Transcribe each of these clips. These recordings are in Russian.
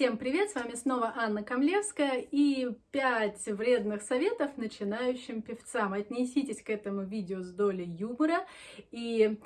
Всем привет! С вами снова Анна Камлевская и 5 вредных советов начинающим певцам. Отнеситесь к этому видео с долей юмора и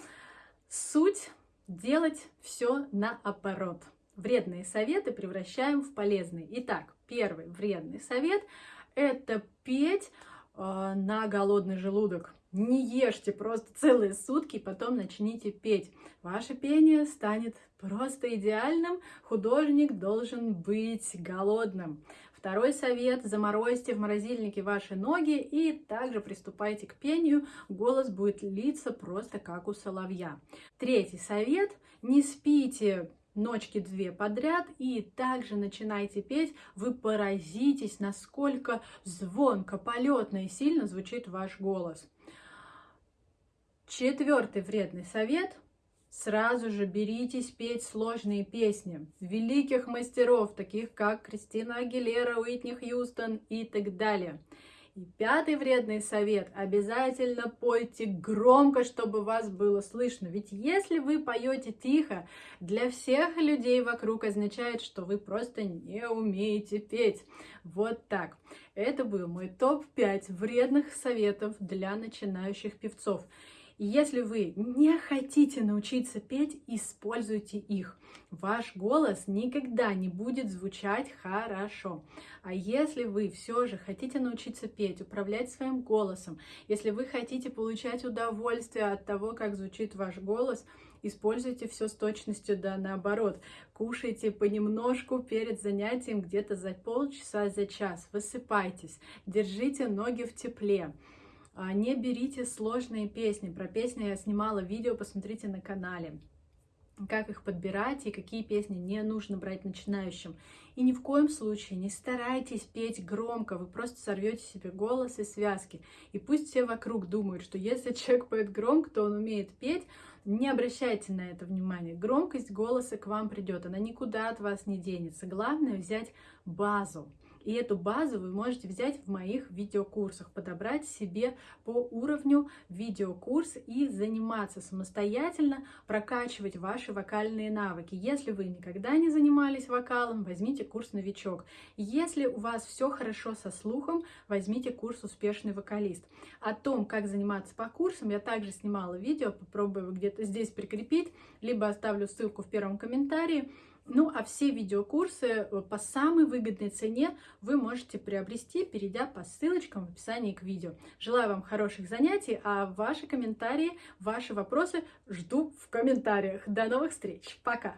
суть делать все наоборот. Вредные советы превращаем в полезные. Итак, первый вредный совет – это петь э, на голодный желудок. Не ешьте просто целые сутки, потом начните петь. Ваше пение станет просто идеальным. Художник должен быть голодным. Второй совет – заморозьте в морозильнике ваши ноги и также приступайте к пению. Голос будет литься просто как у соловья. Третий совет – не спите ночки две подряд и также начинайте петь, вы поразитесь, насколько звонко, полетно и сильно звучит ваш голос. Четвертый вредный совет. Сразу же беритесь петь сложные песни великих мастеров, таких как Кристина Агилера, Уитни Хьюстон и так далее. И пятый вредный совет. Обязательно пойте громко, чтобы вас было слышно. Ведь если вы поете тихо, для всех людей вокруг означает, что вы просто не умеете петь. Вот так. Это был мой топ-5 вредных советов для начинающих певцов. И если вы не хотите научиться петь, используйте их. Ваш голос никогда не будет звучать хорошо. А если вы все же хотите научиться петь, управлять своим голосом, если вы хотите получать удовольствие от того, как звучит ваш голос, используйте все с точностью да наоборот. Кушайте понемножку перед занятием где-то за полчаса, за час. Высыпайтесь, держите ноги в тепле. А, не берите сложные песни. Про песни я снимала видео, посмотрите на канале. Как их подбирать и какие песни не нужно брать начинающим. И ни в коем случае не старайтесь петь громко, вы просто сорвете себе голос и связки. И пусть все вокруг думают, что если человек поет громко, то он умеет петь, не обращайте на это внимания. Громкость голоса к вам придет, она никуда от вас не денется. Главное взять базу. И эту базу вы можете взять в моих видеокурсах, подобрать себе по уровню видеокурс и заниматься самостоятельно, прокачивать ваши вокальные навыки. Если вы никогда не занимались вокалом, возьмите курс «Новичок». Если у вас все хорошо со слухом, возьмите курс «Успешный вокалист». О том, как заниматься по курсам, я также снимала видео, попробую где-то здесь прикрепить, либо оставлю ссылку в первом комментарии. Ну, а все видеокурсы э, по самой выгодной цене вы можете приобрести, перейдя по ссылочкам в описании к видео. Желаю вам хороших занятий, а ваши комментарии, ваши вопросы жду в комментариях. До новых встреч. Пока!